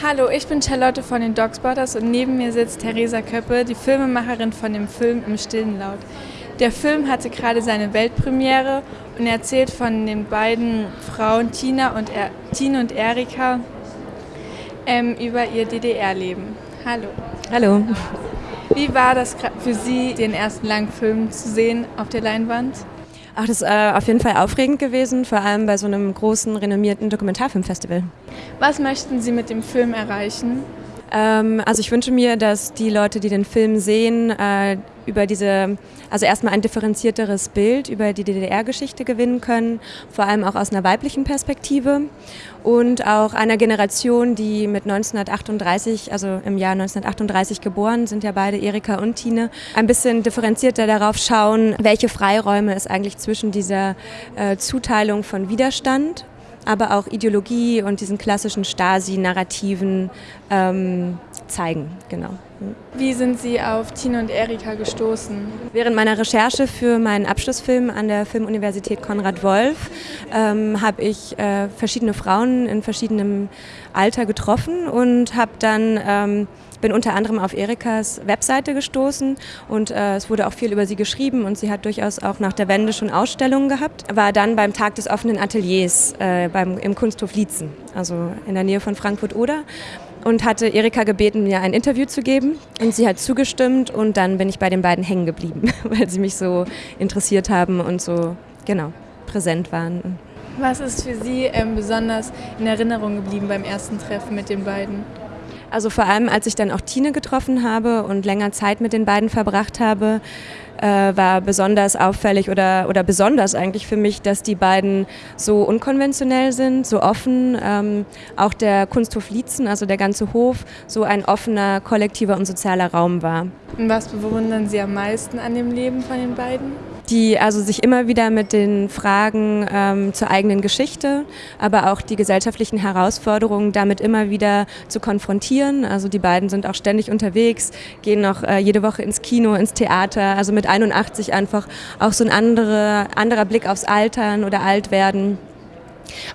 Hallo, ich bin Charlotte von den Dogspotters und neben mir sitzt Theresa Köppe, die Filmemacherin von dem Film Im stillen Laut. Der Film hatte gerade seine Weltpremiere und erzählt von den beiden Frauen Tina und, er Tine und Erika ähm, über ihr DDR-Leben. Hallo. Hallo. Wie war das für Sie, den ersten langen Film zu sehen auf der Leinwand? Ach, das ist äh, auf jeden Fall aufregend gewesen, vor allem bei so einem großen, renommierten Dokumentarfilmfestival. Was möchten Sie mit dem Film erreichen? Ähm, also ich wünsche mir, dass die Leute, die den Film sehen, äh, über diese, also erstmal ein differenzierteres Bild über die DDR-Geschichte gewinnen können, vor allem auch aus einer weiblichen Perspektive. Und auch einer Generation, die mit 1938, also im Jahr 1938 geboren, sind ja beide Erika und Tine, ein bisschen differenzierter darauf schauen, welche Freiräume es eigentlich zwischen dieser äh, Zuteilung von Widerstand aber auch Ideologie und diesen klassischen Stasi-Narrativen ähm, zeigen. Genau. Wie sind Sie auf Tine und Erika gestoßen? Während meiner Recherche für meinen Abschlussfilm an der Filmuniversität Konrad Wolf ähm, habe ich äh, verschiedene Frauen in verschiedenem Alter getroffen und habe dann ähm, bin unter anderem auf Erikas Webseite gestoßen und äh, es wurde auch viel über sie geschrieben und sie hat durchaus auch nach der Wende schon Ausstellungen gehabt. War dann beim Tag des offenen Ateliers äh, beim, im Kunsthof Lietzen, also in der Nähe von Frankfurt-Oder und hatte Erika gebeten, mir ein Interview zu geben. Und sie hat zugestimmt und dann bin ich bei den beiden hängen geblieben, weil sie mich so interessiert haben und so, genau, präsent waren. Was ist für Sie ähm, besonders in Erinnerung geblieben beim ersten Treffen mit den beiden? Also vor allem, als ich dann auch Tine getroffen habe und länger Zeit mit den beiden verbracht habe, äh, war besonders auffällig oder, oder besonders eigentlich für mich, dass die beiden so unkonventionell sind, so offen. Ähm, auch der Kunsthof Lietzen, also der ganze Hof, so ein offener, kollektiver und sozialer Raum war. Und was bewundern Sie am meisten an dem Leben von den beiden? Die also sich immer wieder mit den Fragen ähm, zur eigenen Geschichte, aber auch die gesellschaftlichen Herausforderungen damit immer wieder zu konfrontieren. Also die beiden sind auch ständig unterwegs, gehen noch äh, jede Woche ins Kino, ins Theater, also mit 81 einfach auch so ein andere, anderer Blick aufs Altern oder Altwerden.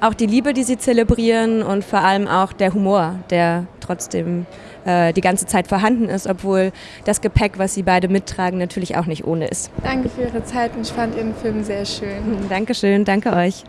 Auch die Liebe, die sie zelebrieren und vor allem auch der Humor, der trotzdem äh, die ganze Zeit vorhanden ist, obwohl das Gepäck, was sie beide mittragen, natürlich auch nicht ohne ist. Danke für Ihre Zeit und ich fand Ihren Film sehr schön. Dankeschön, danke euch.